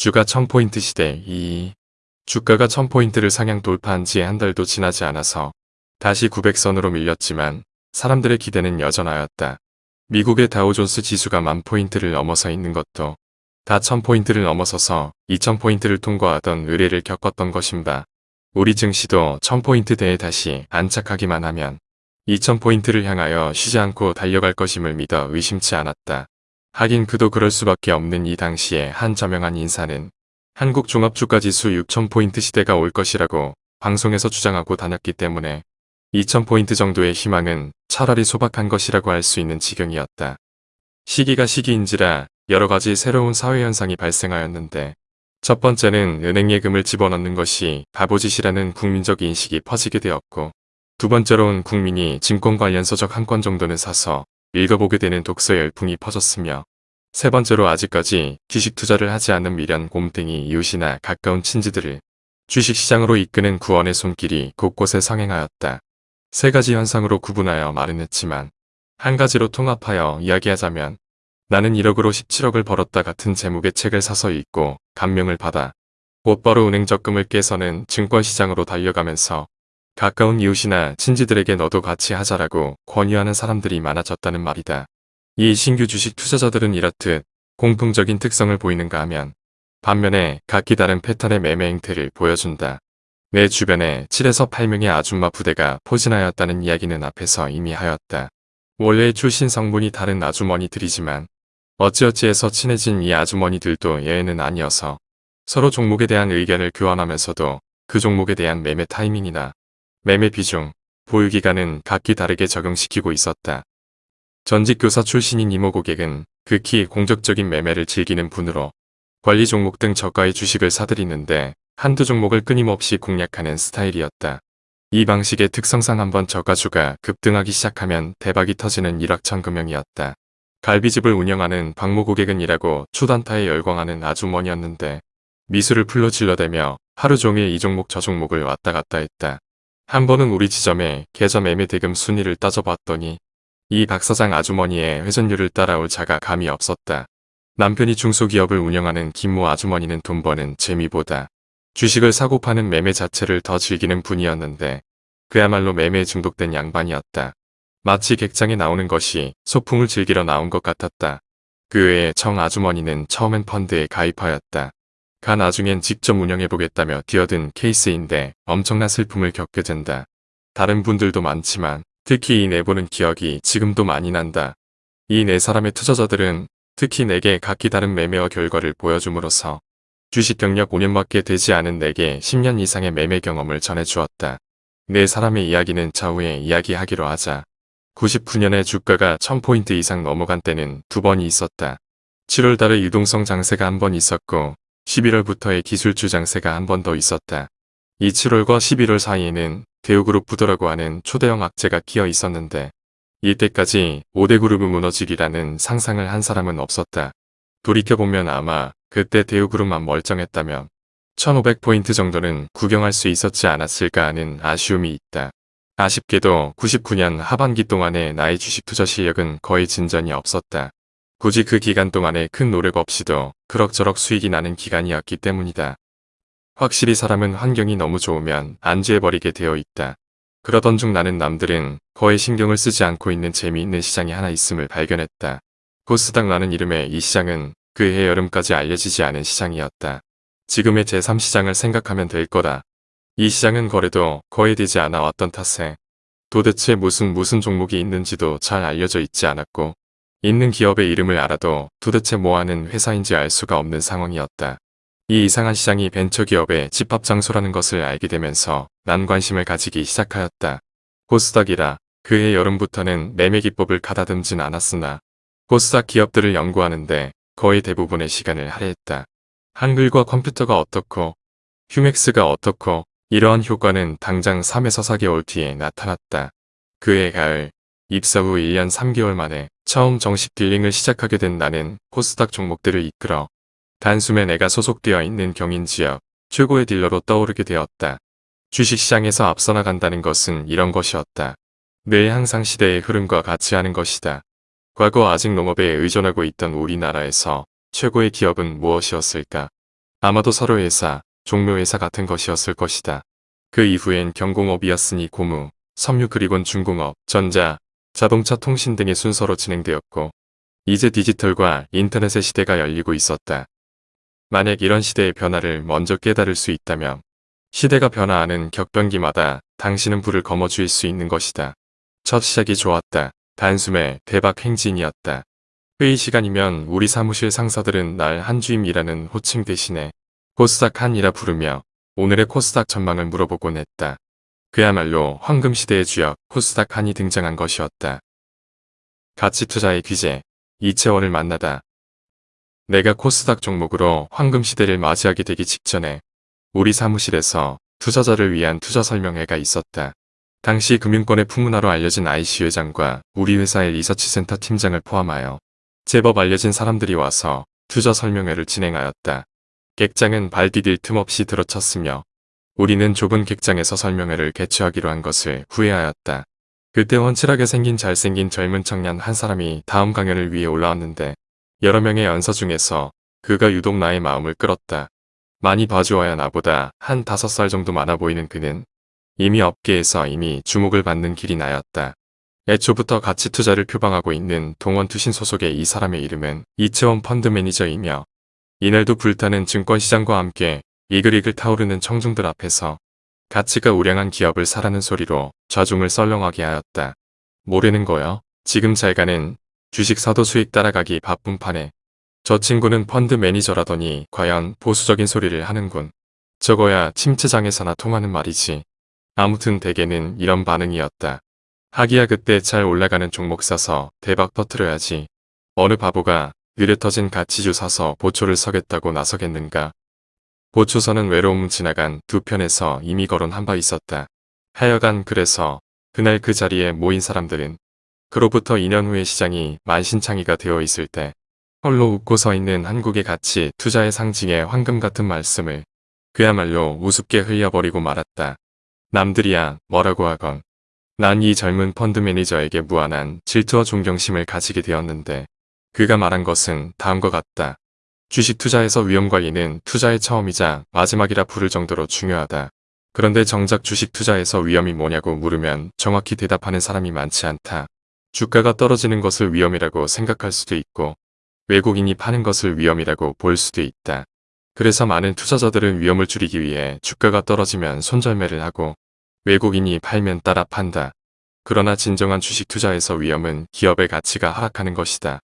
주가 1000포인트 시대 2. 주가가 1000포인트를 상향 돌파한 지 한 달도 지나지 않아서 다시 900선으로 밀렸지만 사람들의 기대는 여전하였다. 미국의 다우존스 지수가 만 포인트를 넘어서 있는 것도 다 1000포인트를 넘어서서 2000포인트를 통과하던 의뢰를 겪었던 것인가. 우리 증시도 1000포인트대에 다시 안착하기만 하면 2000포인트를 향하여 쉬지 않고 달려갈 것임을 믿어 의심치 않았다. 하긴 그도 그럴 수밖에 없는 이 당시에 한 저명한 인사는 한국 종합주가지수 6000포인트 시대가 올 것이라고 방송에서 주장하고 다녔기 때문에 2000포인트 정도의 희망은 차라리 소박한 것이라고 할 수 있는 지경이었다. 시기가 시기인지라 여러가지 새로운 사회현상이 발생하였는데 첫 번째는 은행 예금을 집어넣는 것이 바보짓이라는 국민적 인식이 퍼지게 되었고 두 번째로는 국민이 증권 관련 서적 한 권 정도는 사서 읽어보게 되는 독서 열풍이 퍼졌으며 세 번째로 아직까지 주식 투자를 하지 않은 미련 곰탱이 이웃이나 가까운 친지들을 주식시장으로 이끄는 구원의 손길이 곳곳에 상행하였다. 세 가지 현상으로 구분하여 말은 했지만 한 가지로 통합하여 이야기하자면 나는 1억으로 17억을 벌었다 같은 제목의 책을 사서 읽고 감명을 받아 곧바로 은행 적금을 깨서는 증권시장으로 달려가면서 가까운 이웃이나 친지들에게 너도 같이 하자라고 권유하는 사람들이 많아졌다는 말이다. 이 신규 주식 투자자들은 이렇듯 공통적인 특성을 보이는가 하면 반면에 각기 다른 패턴의 매매 행태를 보여준다. 내 주변에 7에서 8명의 아줌마 부대가 포진하였다는 이야기는 앞에서 이미 하였다. 원래 출신 성분이 다른 아주머니들이지만 어찌어찌해서 친해진 이 아주머니들도 예외는 아니어서 서로 종목에 대한 의견을 교환하면서도 그 종목에 대한 매매 타이밍이나 매매 비중, 보유기간은 각기 다르게 적용시키고 있었다. 전직 교사 출신인 이모 고객은 극히 공적적인 매매를 즐기는 분으로 관리 종목 등 저가의 주식을 사들이는데 한두 종목을 끊임없이 공략하는 스타일이었다. 이 방식의 특성상 한번 저가주가 급등하기 시작하면 대박이 터지는 일확천금형이었다. 갈비집을 운영하는 박모 고객은 이라고 추단타에 열광하는 아주머니였는데 미술을 풀로 질러대며 하루 종일 이 종목 저 종목을 왔다 갔다 했다. 한 번은 우리 지점에 계좌 매매 대금 순위를 따져봤더니 이 박사장 아주머니의 회전율을 따라올 자가 감이 없었다. 남편이 중소기업을 운영하는 김모 아주머니는 돈 버는 재미보다 주식을 사고 파는 매매 자체를 더 즐기는 분이었는데 그야말로 매매에 중독된 양반이었다. 마치 객장에 나오는 것이 소풍을 즐기러 나온 것 같았다. 그 외에 청 아주머니는 처음엔 펀드에 가입하였다. 가 나중엔 직접 운영해보겠다며 뛰어든 케이스인데 엄청난 슬픔을 겪게 된다. 다른 분들도 많지만 특히 이 내보는 기억이 지금도 많이 난다. 이 네 사람의 투자자들은 특히 내게 각기 다른 매매와 결과를 보여줌으로써 주식 경력 5년밖에 되지 않은 내게 10년 이상의 매매 경험을 전해주었다. 네 사람의 이야기는 차후에 이야기하기로 하자. 99년에 주가가 1000포인트 이상 넘어간 때는 두 번이 있었다. 7월 달에 유동성 장세가 한 번 있었고 11월부터의 기술주 장세가 한 번 더 있었다. 이 7월과 11월 사이에는 대우그룹 부도라고 하는 초대형 악재가 끼어 있었는데 이때까지 5대 그룹이 무너지기라는 상상을 한 사람은 없었다. 돌이켜보면 아마 그때 대우그룹만 멀쩡했다면 1500포인트 정도는 구경할 수 있었지 않았을까 하는 아쉬움이 있다. 아쉽게도 99년 하반기 동안의 나의 주식 투자 실력은 거의 진전이 없었다. 굳이 그 기간 동안에 큰 노력 없이도 그럭저럭 수익이 나는 기간이었기 때문이다. 확실히 사람은 환경이 너무 좋으면 안주해버리게 되어 있다. 그러던 중 나는 남들은 거의 신경을 쓰지 않고 있는 재미있는 시장이 하나 있음을 발견했다. 코스닥라는 이름의 이 시장은 그해 여름까지 알려지지 않은 시장이었다. 지금의 제3시장을 생각하면 될 거다. 이 시장은 거래도 거의 되지 않아 왔던 탓에 도대체 무슨 무슨 종목이 있는지도 잘 알려져 있지 않았고 있는 기업의 이름을 알아도 도대체 뭐하는 회사인지 알 수가 없는 상황이었다. 이 이상한 시장이 벤처기업의 집합장소라는 것을 알게 되면서 난 관심을 가지기 시작하였다. 코스닥이라 그해 여름부터는 매매 기법을 가다듬진 않았으나 코스닥 기업들을 연구하는데 거의 대부분의 시간을 할애했다. 한글과 컴퓨터가 어떻고 휴맥스가 어떻고 이러한 효과는 당장 3에서 4개월 뒤에 나타났다. 그해 가을 입사 후 1년 3개월 만에 처음 정식 딜링을 시작하게 된 나는 코스닥 종목들을 이끌어 단숨에 내가 소속되어 있는 경인 지역 최고의 딜러로 떠오르게 되었다. 주식시장에서 앞서 나간다는 것은 이런 것이었다. 늘 항상 시대의 흐름과 같이 하는 것이다. 과거 아직 농업에 의존하고 있던 우리나라에서 최고의 기업은 무엇이었을까? 아마도 서로 회사, 종묘 회사 같은 것이었을 것이다. 그 이후엔 경공업이었으니 고무, 섬유 그리곤 중공업, 전자, 자동차 통신 등의 순서로 진행되었고 이제 디지털과 인터넷의 시대가 열리고 있었다. 만약 이런 시대의 변화를 먼저 깨달을 수 있다면 시대가 변화하는 격변기마다 당신은 불을 거머쥘 수 있는 것이다. 첫 시작이 좋았다. 단숨에 대박 행진이었다. 회의 시간이면 우리 사무실 상사들은 날 한주임이라는 호칭 대신에 코스닥 한이라 부르며 오늘의 코스닥 전망을 물어보곤 했다. 그야말로 황금시대의 주역 코스닥 한이 등장한 것이었다. 가치투자의 귀재 이채원을 만나다. 내가 코스닥 종목으로 황금시대를 맞이하게 되기 직전에 우리 사무실에서 투자자를 위한 투자 설명회가 있었다. 당시 금융권의 풍문화로 알려진 IC 회장과 우리 회사의 리서치센터 팀장을 포함하여 제법 알려진 사람들이 와서 투자 설명회를 진행하였다. 객장은 발 디딜 틈 없이 들어쳤으며 우리는 좁은 객장에서 설명회를 개최하기로 한 것을 후회하였다. 그때 훤칠하게 생긴 잘생긴 젊은 청년 한 사람이 다음 강연을 위해 올라왔는데 여러 명의 연서 중에서 그가 유독 나의 마음을 끌었다. 많이 봐주어야 나보다 한 다섯 살 정도 많아 보이는 그는 이미 업계에서 이미 주목을 받는 길이 나였다. 애초부터 가치 투자를 표방하고 있는 동원투신 소속의 이 사람의 이름은 이채원 펀드 매니저이며 이날도 불타는 증권시장과 함께 이글이글 타오르는 청중들 앞에서 가치가 우량한 기업을 사라는 소리로 좌중을 썰렁하게 하였다. 모르는 거요. 지금 잘 가는 주식 사도 수익 따라가기 바쁜 판에 저 친구는 펀드 매니저라더니 과연 보수적인 소리를 하는군. 저거야 침체장에서나 통하는 말이지. 아무튼 대개는 이런 반응이었다. 하기야 그때 잘 올라가는 종목 사서 대박 터트려야지. 어느 바보가 느려 터진 가치주 사서 보초를 서겠다고 나서겠는가. 보초서는 외로움 지나간 두 편에서 이미 거론한 바 있었다. 하여간 그래서 그날 그 자리에 모인 사람들은 그로부터 2년 후에 시장이 만신창이가 되어 있을 때 홀로 웃고 서 있는 한국의 가치 투자의 상징의 황금 같은 말씀을 그야말로 우습게 흘려버리고 말았다. 남들이야 뭐라고 하건 난 이 젊은 펀드 매니저에게 무한한 질투와 존경심을 가지게 되었는데 그가 말한 것은 다음과 같다. 주식 투자에서 위험 관리는 투자의 처음이자 마지막이라 부를 정도로 중요하다. 그런데 정작 주식 투자에서 위험이 뭐냐고 물으면 정확히 대답하는 사람이 많지 않다. 주가가 떨어지는 것을 위험이라고 생각할 수도 있고 외국인이 파는 것을 위험이라고 볼 수도 있다. 그래서 많은 투자자들은 위험을 줄이기 위해 주가가 떨어지면 손절매를 하고 외국인이 팔면 따라 판다. 그러나 진정한 주식 투자에서 위험은 기업의 가치가 하락하는 것이다.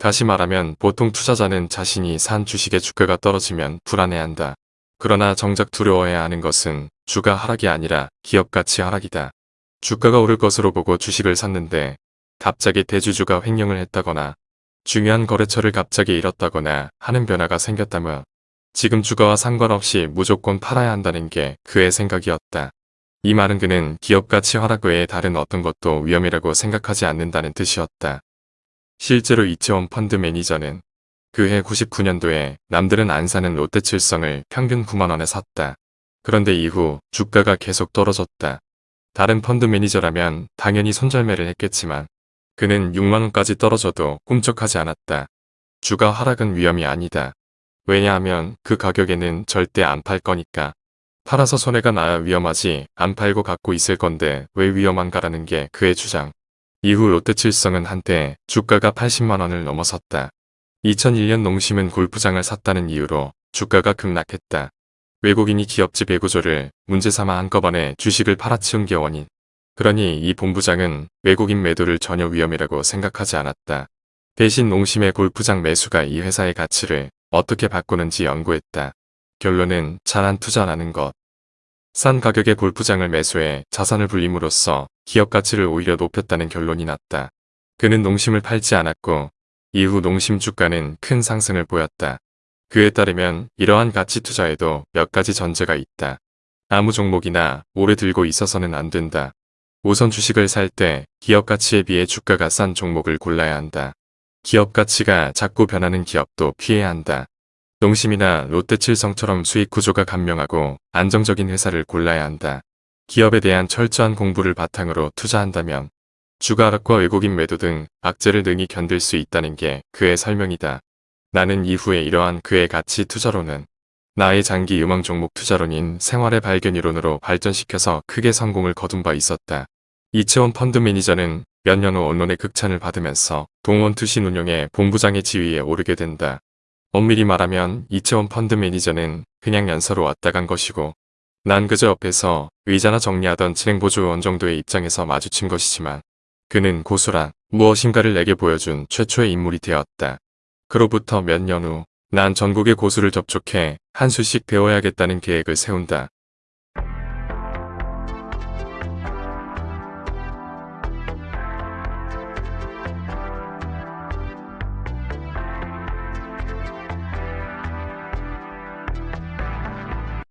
다시 말하면 보통 투자자는 자신이 산 주식의 주가가 떨어지면 불안해한다. 그러나 정작 두려워해야 하는 것은 주가 하락이 아니라 기업 가치 하락이다. 주가가 오를 것으로 보고 주식을 샀는데 갑자기 대주주가 횡령을 했다거나 중요한 거래처를 갑자기 잃었다거나 하는 변화가 생겼다면 지금 주가와 상관없이 무조건 팔아야 한다는 게 그의 생각이었다. 이 말은 그는 기업 가치 하락 외에 다른 어떤 것도 위험이라고 생각하지 않는다는 뜻이었다. 실제로 이채원 펀드 매니저는 그해 99년도에 남들은 안 사는 롯데칠성을 평균 9만원에 샀다. 그런데 이후 주가가 계속 떨어졌다. 다른 펀드 매니저라면 당연히 손절매를 했겠지만 그는 6만원까지 떨어져도 꿈쩍하지 않았다. 주가 하락은 위험이 아니다. 왜냐하면 그 가격에는 절대 안 팔 거니까. 팔아서 손해가 나야 위험하지 안 팔고 갖고 있을 건데 왜 위험한가라는 게 그의 주장. 이후 롯데칠성은 한때 주가가 80만원을 넘어섰다. 2001년 농심은 골프장을 샀다는 이유로 주가가 급락했다. 외국인이 기업지 배구조를 문제삼아 한꺼번에 주식을 팔아치운 게 원인. 그러니 이 본부장은 외국인 매도를 전혀 위험이라고 생각하지 않았다. 대신 농심의 골프장 매수가 이 회사의 가치를 어떻게 바꾸는지 연구했다. 결론은 잘한 투자라는 것. 싼 가격의 골프장을 매수해 자산을 불림으로써 기업 가치를 오히려 높였다는 결론이 났다. 그는 농심을 팔지 않았고 이후 농심 주가는 큰 상승을 보였다. 그에 따르면 이러한 가치 투자에도 몇 가지 전제가 있다. 아무 종목이나 오래 들고 있어서는 안 된다. 우선 주식을 살 때 기업 가치에 비해 주가가 싼 종목을 골라야 한다. 기업 가치가 자꾸 변하는 기업도 피해야 한다. 농심이나 롯데칠성처럼 수익 구조가 간명하고 안정적인 회사를 골라야 한다. 기업에 대한 철저한 공부를 바탕으로 투자한다면 주가 하락과 외국인 매도 등 악재를 능히 견딜 수 있다는 게 그의 설명이다. 나는 이후에 이러한 그의 가치 투자로는 나의 장기 음악 종목 투자론인 생활의 발견 이론으로 발전시켜서 크게 성공을 거둔 바 있었다. 이채원 펀드 매니저는 몇 년 후 언론의 극찬을 받으면서 동원 투신 운용의 본부장의 지위에 오르게 된다. 엄밀히 말하면 이채원 펀드 매니저는 그냥 연서로 왔다 간 것이고 난 그저 옆에서 의자나 정리하던 진행보조원 정도의 입장에서 마주친 것이지만 그는 고수란 무엇인가를 내게 보여준 최초의 인물이 되었다. 그로부터 몇 년 후 난 전국의 고수를 접촉해 한 수씩 배워야겠다는 계획을 세운다.